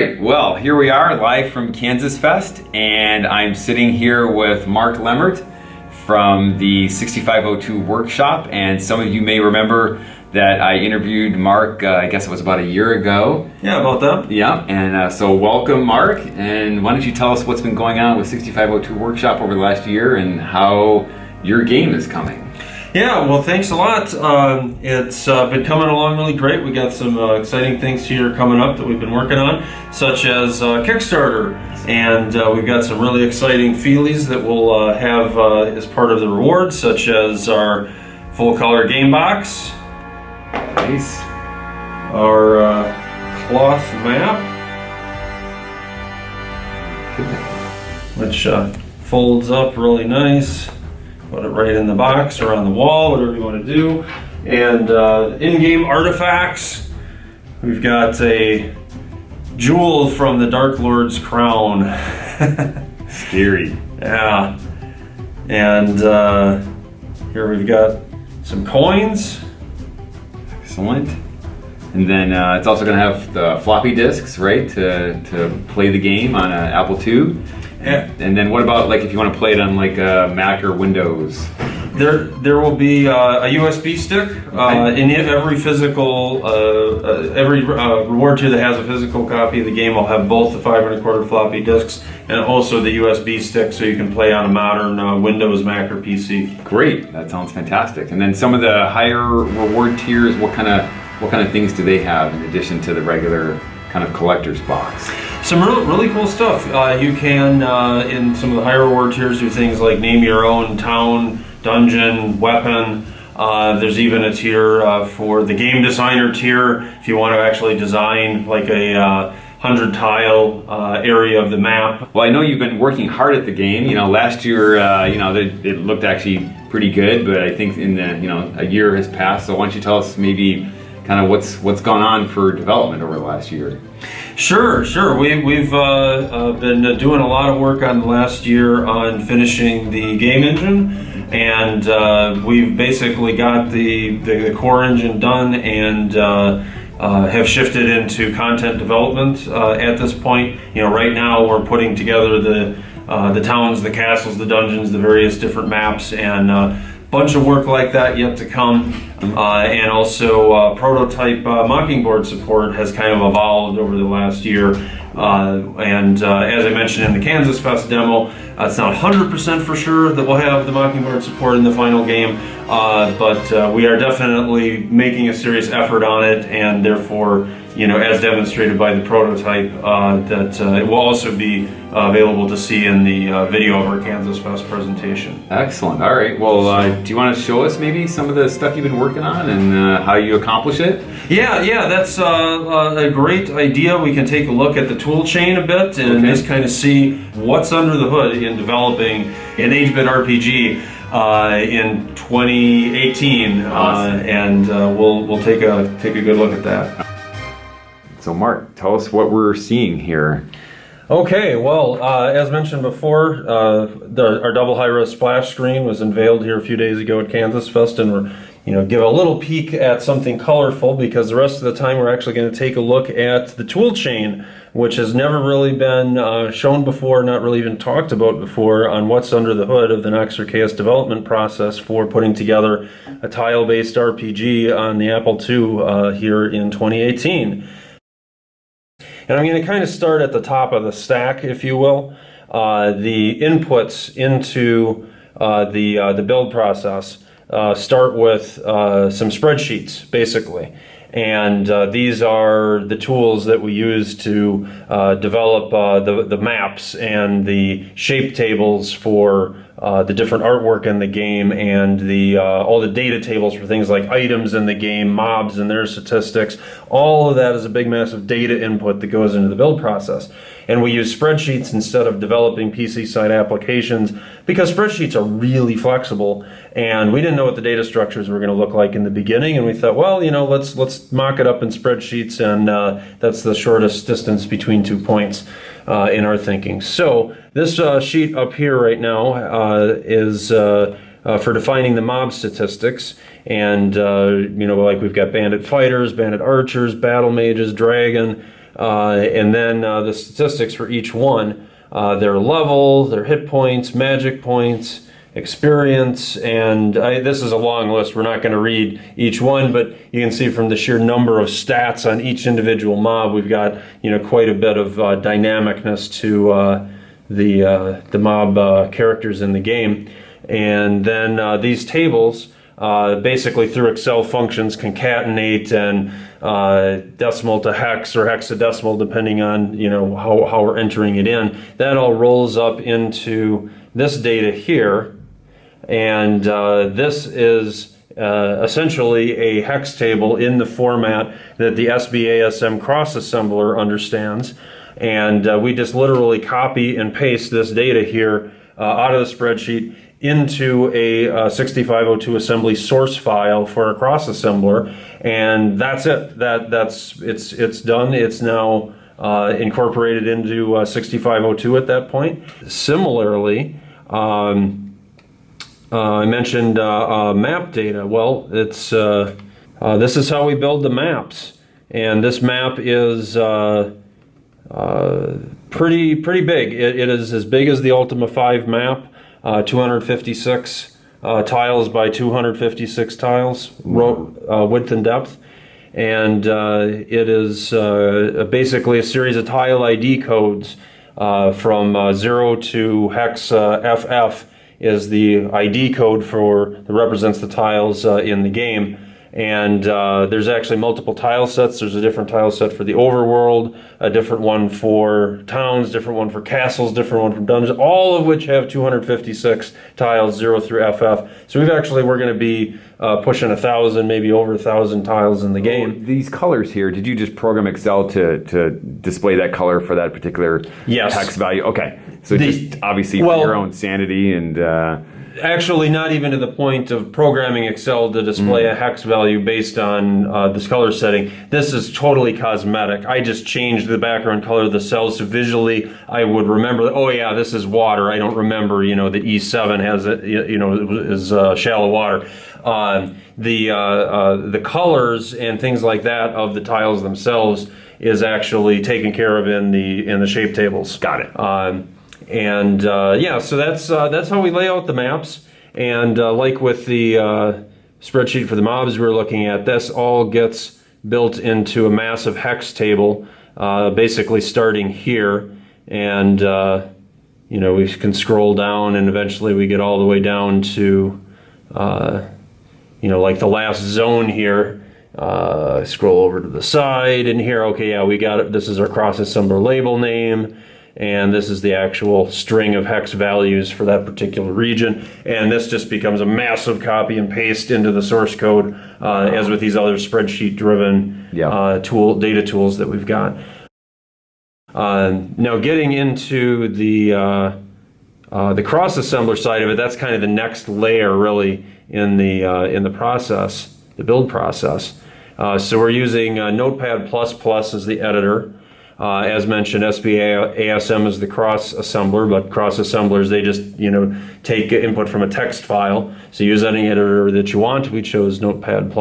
Right, well, here we are live from Kansas Fest, and I'm sitting here with Mark Lemmert from the 6502 workshop. And some of you may remember that I interviewed Mark, uh, I guess it was about a year ago. Yeah, about that. Yeah, and uh, so welcome, Mark. And why don't you tell us what's been going on with 6502 workshop over the last year and how your game is coming? Yeah, well, thanks a lot. Um, it's uh, been coming along really great. We got some uh, exciting things here coming up that we've been working on, such as uh, Kickstarter, and uh, we've got some really exciting feelies that we'll uh, have uh, as part of the rewards, such as our full color game box, Nice. our cloth map, which folds up really nice. Put it right in the box or on the wall, whatever you want to do. And uh, in-game artifacts, we've got a jewel from the Dark Lord's crown. Scary. Yeah. And uh, here we've got some coins. Excellent. And then uh, it's also going to have the floppy disks, right, to, to play the game on an Apple II. Yeah. And then what about like if you want to play it on like a Mac or Windows? There, there will be uh, a USB stick uh, in every physical, uh, uh every uh, reward tier that has a physical copy of the game will have both the five and a quarter floppy disks and also the USB stick, so you can play on a modern uh, Windows, Mac, or PC. Great, that sounds fantastic. And then some of the higher reward tiers, what kind of what kind of things do they have in addition to the regular kind of collector's box? Some really, really cool stuff. Uh, you can, uh, in some of the higher reward tiers, do things like name your own town, dungeon, weapon. Uh, there's even a tier uh, for the game designer tier if you want to actually design like a uh, hundred tile uh, area of the map. Well, I know you've been working hard at the game. You know, last year, you know, it looked actually pretty good, but I think in the you know a year has passed. So why don't you tell us maybe kind of what's what's gone on for development over the last year? Sure, sure. We, we've uh, uh, been doing a lot of work on the last year on finishing the game engine, and uh, we've basically got the, the, the, core engine done and uh, uh, have shifted into content development uh, at this point. You know, right now we're putting together the the towns, the castles, the dungeons, the various different maps, and bunch of work like that yet to come. Uh, and also uh, prototype uh, Mockingboard support has kind of evolved over the last year. Uh, and uh, as I mentioned in the Kansas Fest demo, uh, it's not 100% for sure that we'll have the Mockingboard support in the final game, but we are definitely making a serious effort on it and therefore you know, as demonstrated by the prototype, uh, that uh, it will also be uh, available to see in the uh, video of our Kansas Fest presentation. Excellent. All right. Well, uh, do you want to show us maybe some of the stuff you've been working on and uh, how you accomplish it? Yeah, yeah, that's a great idea. We can take a look at the tool chain a bit and okay. just kind of see what's under the hood in developing an 8-bit RPG. Uh, in 2018, awesome. uh, and uh, we'll we'll take a take a good look at that. So Mark, tell us what we're seeing here. Okay, well, uh, as mentioned before, uh, the, our double high-res splash screen was unveiled here a few days ago at Kansas Fest, and we're you know give a little peek at something colorful because the rest of the time we're actually going to take a look at the tool chain, which has never really been uh, shown before, not really even talked about before, on what's under the hood of the Nox Archaist development process for putting together a tile-based RPG on the Apple II uh, here in 2018. And I'm going to kind of start at the top of the stack, if you will. Uh, the inputs into uh, the, uh, the build process uh, start with uh, some spreadsheets, basically. And uh, these are the tools that we use to develop the, the maps and the shape tables for uh, the different artwork in the game and the uh, all the data tables for things like items in the game, mobs and their statistics. All of that is a big massive data input that goes into the build process. And we use spreadsheets instead of developing PC side applications because spreadsheets are really flexible and we didn't know what the data structures were going to look like in the beginning and we thought, well, you know, let's let's mock it up in spreadsheets and uh, that's the shortest distance between two points uh, in our thinking. So this uh, sheet up here right now uh, is uh, uh, for defining the mob statistics. And, uh, you know, like we've got bandit fighters, bandit archers, battle mages, dragon, and then uh, the statistics for each one, uh, their level, their hit points, magic points, experience, and I, this is a long list. We're not going to read each one, but you can see from the sheer number of stats on each individual mob, we've got you know quite a bit of uh, dynamicness to uh, the uh, the mob uh, characters in the game, and then uh, these tables. Uh, basically, through Excel functions, concatenate and uh, decimal to hex or hexadecimal, depending on you know how, how we're entering it in. That all rolls up into this data here, and uh, this is uh, essentially a hex table in the format that the SBASM cross assembler understands. And uh, we just literally copy and paste this data here uh, out of the spreadsheet into a uh, 6502 assembly source file for a cross assembler. And that's it. That, that's, it's, it's done. It's now uh, incorporated into uh, 6502 at that point. Similarly, um, uh, I mentioned uh, uh, map data. Well, it's this is how we build the maps, and this map is pretty pretty big. It, it is as big as the Ultima 5 map, uh, 256 uh, tiles by 256 tiles, ro- uh, width and depth, and uh, it is uh, basically a series of tile ID codes uh, from uh, zero to hex uh, FF is the ID code for that represents the tiles uh, in the game. And uh, there's actually multiple tile sets. There's a different tile set for the overworld, a different one for towns, different one for castles, different one for dungeons, all of which have 256 tiles, zero through FF. So we've actually we're going to be uh, pushing a thousand, maybe over a thousand tiles in the game. These colors here, did you just program Excel to, to display that color for that particular Yes. hex value? Okay. So The- just obviously well- for your own sanity and uh, Actually, not even to the point of programming Excel to display a hex value based on uh, this color setting. This is totally cosmetic. I just changed the background color of the cells so visually I would remember. Oh yeah, this is water. I don't remember. You know that E7 has a, you know is uh, shallow water. Um, the uh, uh, the colors and things like that of the tiles themselves is actually taken care of in the in the shape tables. Got it. Um, and uh, yeah, so that's uh, that's how we lay out the maps. And uh, like with the spreadsheet for the mobs we we're looking at, this all gets built into a massive hex table, uh, basically starting here. And uh, you know we can scroll down, and eventually we get all the way down to uh, you know like the last zone here. Scroll over to the side, and here, okay, yeah, we got it. This is our cross assembler label name and this is the actual string of hex values for that particular region. And this just becomes a massive copy and paste into the source code, uh, as with these other spreadsheet-driven Yeah. uh, tool data tools that we've got. Uh, now, getting into the uh, uh, the cross assembler side of it, that's kind of the next layer, really, in the uh, in the process, the build process. Uh, so we're using uh, Notepad++ Plus as the editor. Uh, as mentioned, SBASM is the cross assembler, but cross assemblers they just you know take input from a text file. So use any editor that you want. We chose Notepad++,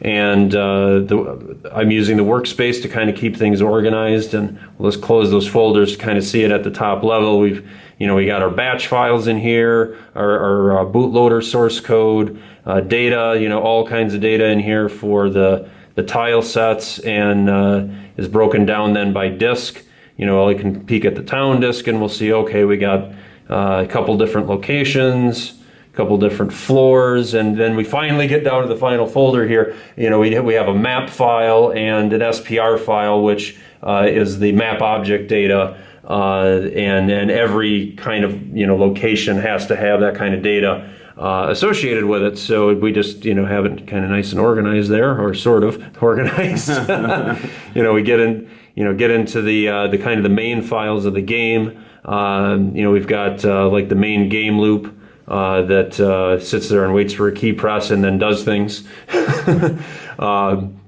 and uh, the, I'm using the workspace to kind of keep things organized. And let's close those folders to kind of see it at the top level. We've you know we got our batch files in here, our, our uh, bootloader source code, uh, data, you know all kinds of data in here for the the tile sets and uh, is broken down then by disk. You know, I can peek at the town disk and we'll see, okay, we got uh, a couple different locations, a couple different floors, and then we finally get down to the final folder here. You know, we, we have a map file and an SPR file, which uh, is the map object data. Uh, and, and every kind of, you know, location has to have that kind of data uh, associated with it. So we just you know have it kind of nice and organized there, or sort of organized. you know, we get in you know get into the uh, the kind of the main files of the game. Um, you know, we've got uh, like the main game loop. Uh, that uh, sits there and waits for a key press and then does things. Um,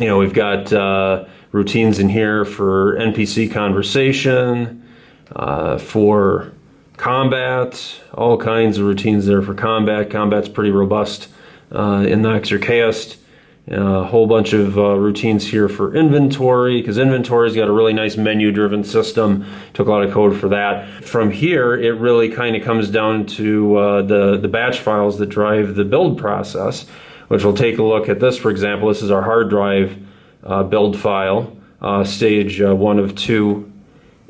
you know, we've got routines in here for NPC conversation, uh, for combat, all kinds of routines there for combat. Combat's pretty robust uh, in Nox Archaist. a whole bunch of uh, routines here for inventory because inventory's got a really nice menu driven system took a lot of code for that from here it really kind of comes down to uh, the the batch files that drive the build process which we'll take a look at this for example this is our hard drive build file uh, stage uh, one of two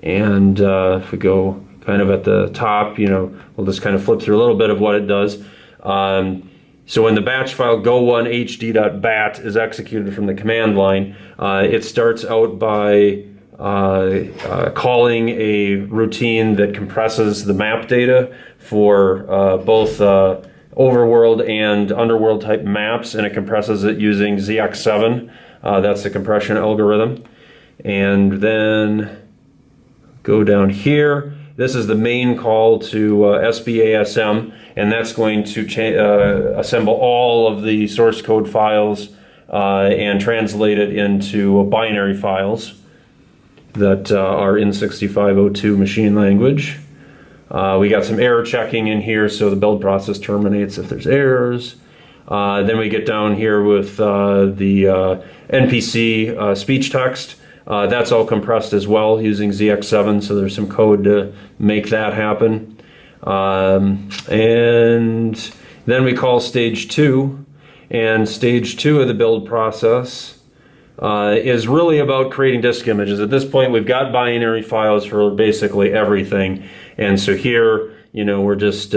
and uh, if we go kind of at the top you know we'll just kind of flip through a little bit of what it does um, so when the batch file go1hd.bat is executed from the command line, uh, it starts out by uh, uh, calling a routine that compresses the map data for uh, both uh, overworld and underworld type maps, and it compresses it using ZX7. Uh, that's the compression algorithm. And then go down here. This is the main call to uh, SBASM, and that's going to uh, assemble all of the source code files uh, and translate it into binary files that uh, are in 6502 machine language. Uh, we got some error checking in here, so the build process terminates if there's errors. Uh, then we get down here with the NPC speech text. Uh, that's all compressed as well using ZX7, so there's some code to make that happen. Um, and then we call stage two, and stage two of the build process uh, is really about creating disk images. At this point, we've got binary files for basically everything, and so here, you know, we're just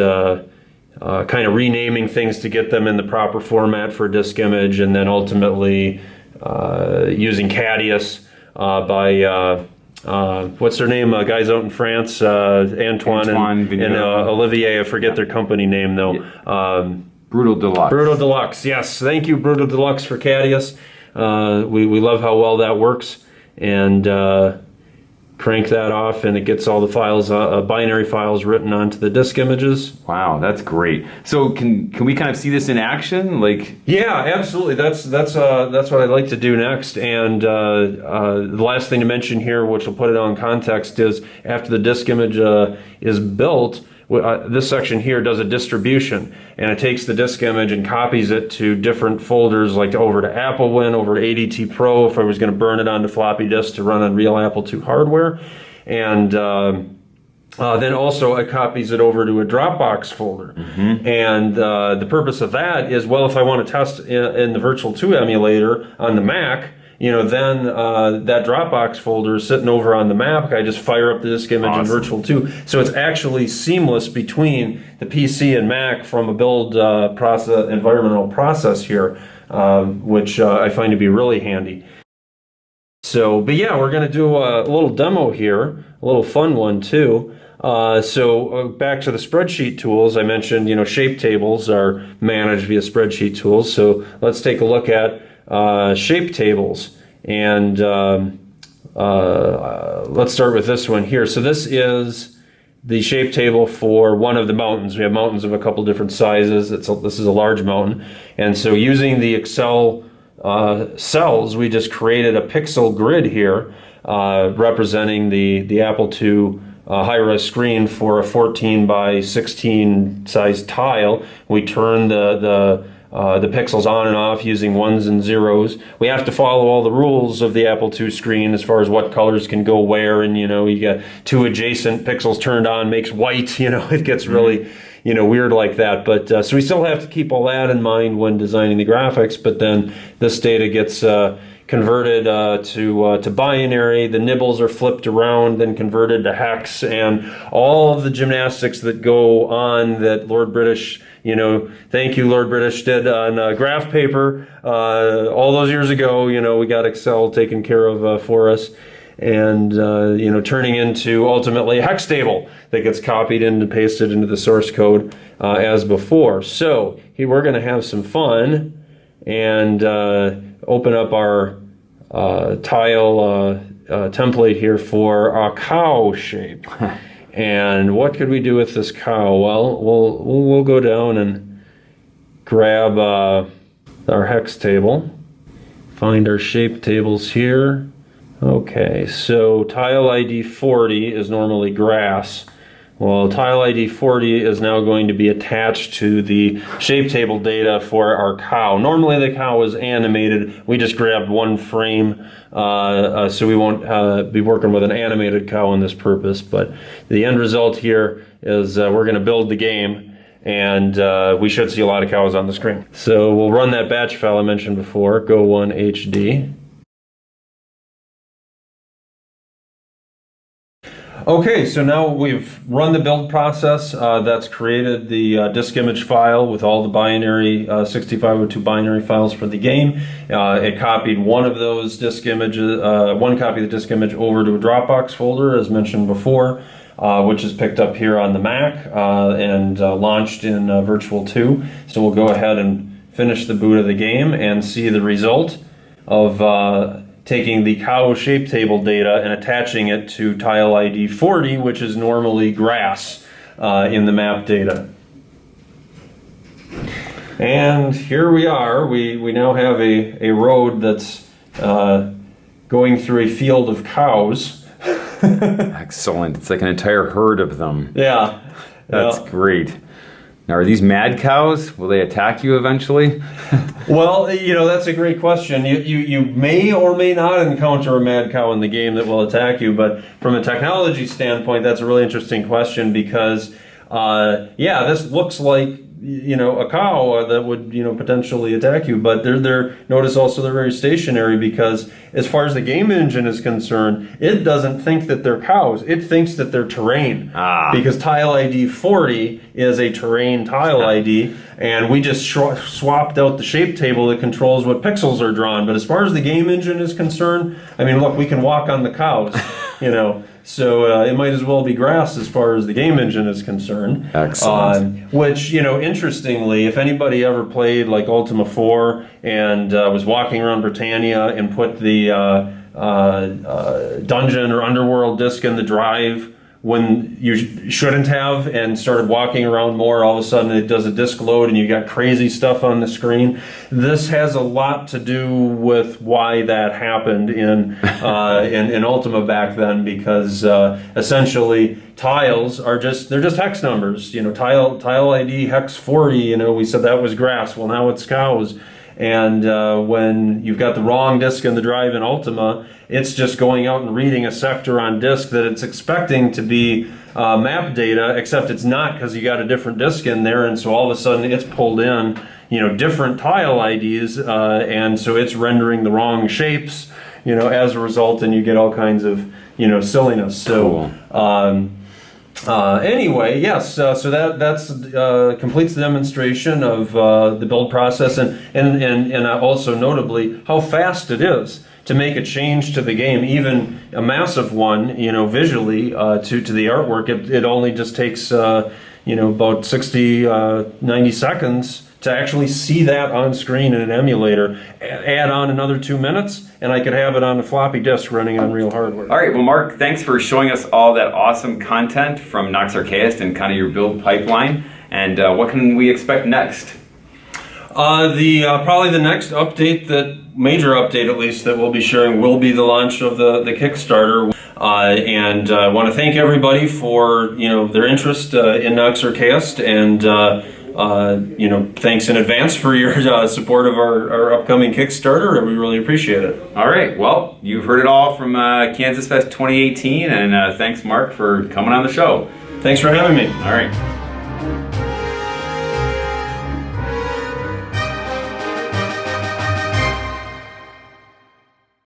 uh, kind of renaming things to get them in the proper format for disk image, and then ultimately uh, using Cadius uh, by uh, uh, what's their name? Uh, guys out in France, uh, Antoine, Antoine, and, and uh, Olivier. I forget their company name though. Yeah. Um, Brutal Deluxe. Brutal Deluxe. Yes, thank you, Brutal Deluxe, for Cadius. we we love how well that works, and crank that off and it gets all the files, uh, uh, binary files written onto the disk images. Wow, that's great. So can can we kind of see this in action? Like Yeah, absolutely. That's that's uh, that's what I'd like to do next. And uh, uh, the last thing to mention here, which will put it on context, is after the disk image uh, is built, uh, this section here does a distribution and it takes the disk image and copies it to different folders like over to AppleWin, over to ADT Pro if I was going to burn it onto floppy disk to run on real Apple II hardware. And uh, uh, then also it copies it over to a Dropbox folder. Mm -hmm. And uh, the purpose of that is, well, if I want to test in, in the Virtual 2 emulator on the Mac, you know, then uh, that Dropbox folder is sitting over on the Mac. I just fire up the disk image awesome. in Virtual 2. So it's actually seamless between the PC and Mac from a build uh, process, environmental process here, um, which uh, I find to be really handy. So, but yeah, we're going to do a little demo here, a little fun one too. Uh, so uh, back to the spreadsheet tools, I mentioned, you know, shape tables are managed via spreadsheet tools. So let's take a look at uh, shape tables. And um, uh, let's start with this one here. So this is the shape table for one of the mountains. We have mountains of a couple different sizes. It's a, this is a large mountain. And so using the Excel uh, cells, we just created a pixel grid here uh, representing the, the Apple II uh, high-res screen for a 14 by 16 size tile. We turn the, the uh, the pixels on and off using ones and zeros. We have to follow all the rules of the Apple II screen as far as what colors can go where, and you know, you got two adjacent pixels turned on makes white. You know, it gets really, you know, weird like that. But uh, so we still have to keep all that in mind when designing the graphics. But then this data gets uh, converted uh, to uh, to binary. The nibbles are flipped around, then converted to hex, and all of the gymnastics that go on that Lord British, you know, thank you Lord British did on uh, graph paper uh, all those years ago. You know, we got Excel taken care of uh, for us. And uh, you know, turning into ultimately a hex table that gets copied and pasted into the source code as before. So here we're going to have some fun and open up our uh, tile uh, uh, template here for a cow shape. and what could we do with this cow? Well, we'll, we'll go down and grab uh, our hex table, find our shape tables here. Okay, so tile ID 40 is normally grass. Well, tile ID 40 is now going to be attached to the shape table data for our cow. Normally the cow is animated. We just grabbed one frame, uh, uh, so we won't uh, be working with an animated cow in this purpose. But the end result here is uh, we're going to build the game and uh, we should see a lot of cows on the screen. So we'll run that batch file I mentioned before, Go1 Okay, so now we've run the build process. Uh, that's created the uh, disk image file with all the binary uh, 6502 binary files for the game. Uh, it copied one of those disk images, uh, one copy of the disk image over to a Dropbox folder, as mentioned before, uh, which is picked up here on the Mac and launched in Virtual 2. So we'll go ahead and finish the boot of the game and see the result of taking the cow shape table data and attaching it to tile ID 40, which is normally grass uh, in the map data. And here we are. We, we now have a, a road that's uh, going through a field of cows. Excellent. It's like an entire herd of them. Yeah. That's yeah. great. Now, are these mad cows? Will they attack you eventually? well, you know, that's a great question. You, you, you may or may not encounter a mad cow in the game that will attack you, but from a technology standpoint, that's a really interesting question because, uh, yeah, this looks like you know a cow uh, that would you know potentially attack you. But they're they're notice also they're very stationary because as far as the game engine is concerned it doesn't think that they're cows. It thinks that they're terrain. Ah. because tile id 40 is a terrain tile id and we just swapped out the shape table that controls what pixels are drawn. But as far as the game engine is concerned i mean look we can walk on the cows you know so uh, it might as well be grass as far as the game engine is concerned. Excellent. Uh, which, you know, interestingly, if anybody ever played like Ultima 4 and uh, was walking around Britannia and put the uh, uh, uh, dungeon or underworld disc in the drive when you shouldn't have and started walking around more, all of a sudden it does a disk load and you got crazy stuff on the screen. This has a lot to do with why that happened in uh, in, in, Ultima back then because uh, essentially tiles are just they're just hex numbers. You know, tile tile ID hex 40. You know, we said that was grass. Well, now it's cows. And uh, when you've got the wrong disk in the drive in Ultima, it's just going out and reading a sector on disk that it's expecting to be uh, map data, except it's not because you got a different disk in there, and so all of a sudden it's pulled in, you know, different tile IDs, uh, and so it's rendering the wrong shapes, you know, as a result, and you get all kinds of, you know, silliness. So. Cool. Um, uh, anyway, yes, uh, so that that's uh, completes the demonstration of uh, the build process and, and, and, and also notably how fast it is to make a change to the game, even a massive one, you know, visually uh, to, to the artwork. It, it only just takes, uh, you know, about 60, 90 seconds to actually see that on screen in an emulator. Add on another two minutes, and I could have it on a floppy disk running on real hardware. All right, well, Mark, thanks for showing us all that awesome content from Nox Archaist and kind of your build pipeline. And uh, what can we expect next? Uh, the uh, probably the next update that major update at least that we'll be sharing will be the launch of the the Kickstarter. Uh, and I uh, want to thank everybody for you know their interest uh, in Nox Archaist and uh, you know, thanks in advance for your uh, support of our, our upcoming Kickstarter. We really appreciate it. All right. Well, you've heard it all from uh, Kansas Fest 2018, and uh, thanks, Mark, for coming on the show. Thanks for having me. All right.